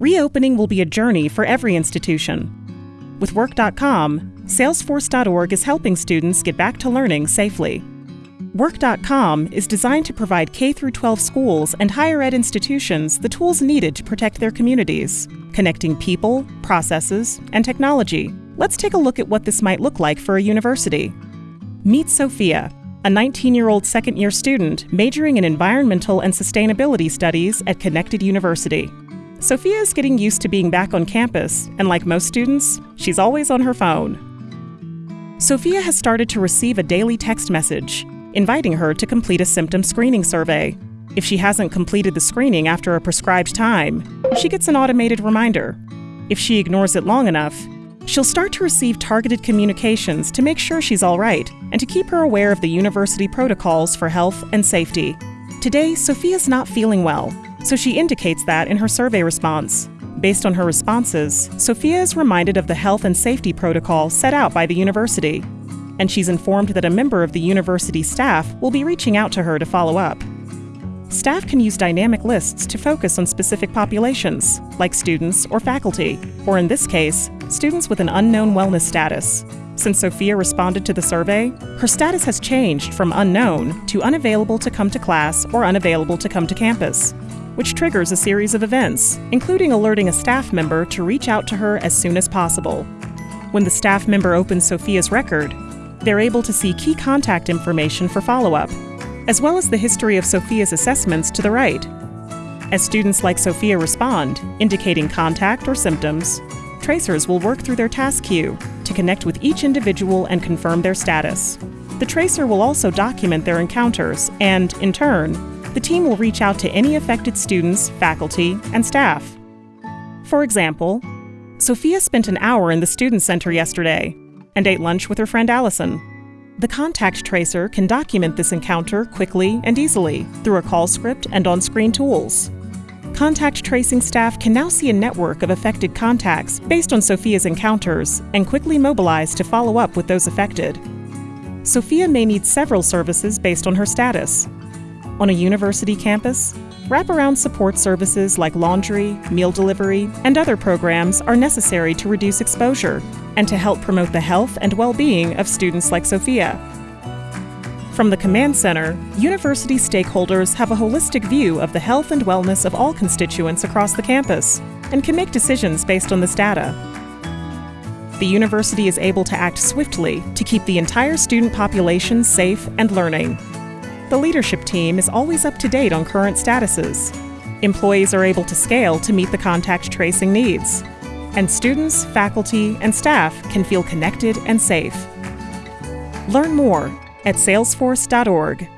Reopening will be a journey for every institution. With Work.com, Salesforce.org is helping students get back to learning safely. Work.com is designed to provide K 12 schools and higher ed institutions the tools needed to protect their communities, connecting people, processes, and technology. Let's take a look at what this might look like for a university. Meet Sophia, a 19 year old second year student majoring in environmental and sustainability studies at Connected University. Sophia is getting used to being back on campus, and like most students, she's always on her phone. Sophia has started to receive a daily text message inviting her to complete a symptom screening survey. If she hasn't completed the screening after a prescribed time, she gets an automated reminder. If she ignores it long enough, she'll start to receive targeted communications to make sure she's all right and to keep her aware of the university protocols for health and safety. Today, Sophia's not feeling well, so she indicates that in her survey response. Based on her responses, Sophia is reminded of the health and safety protocol set out by the university, and she's informed that a member of the university staff will be reaching out to her to follow up. Staff can use dynamic lists to focus on specific populations, like students or faculty, or in this case, students with an unknown wellness status. Since Sophia responded to the survey, her status has changed from unknown to unavailable to come to class or unavailable to come to campus which triggers a series of events, including alerting a staff member to reach out to her as soon as possible. When the staff member opens Sophia's record, they're able to see key contact information for follow up, as well as the history of Sophia's assessments to the right. As students like Sophia respond, indicating contact or symptoms, tracers will work through their task queue to connect with each individual and confirm their status. The tracer will also document their encounters and, in turn, the team will reach out to any affected students, faculty, and staff. For example, Sophia spent an hour in the Student Center yesterday and ate lunch with her friend Allison. The contact tracer can document this encounter quickly and easily through a call script and on screen tools. Contact tracing staff can now see a network of affected contacts based on Sophia's encounters and quickly mobilize to follow up with those affected. Sophia may need several services based on her status, on a university campus, wraparound support services like laundry, meal delivery, and other programs are necessary to reduce exposure and to help promote the health and well being of students like Sophia. From the Command Center, university stakeholders have a holistic view of the health and wellness of all constituents across the campus and can make decisions based on this data. The university is able to act swiftly to keep the entire student population safe and learning. The leadership team is always up to date on current statuses. Employees are able to scale to meet the contact tracing needs. And students, faculty, and staff can feel connected and safe. Learn more at salesforce.org.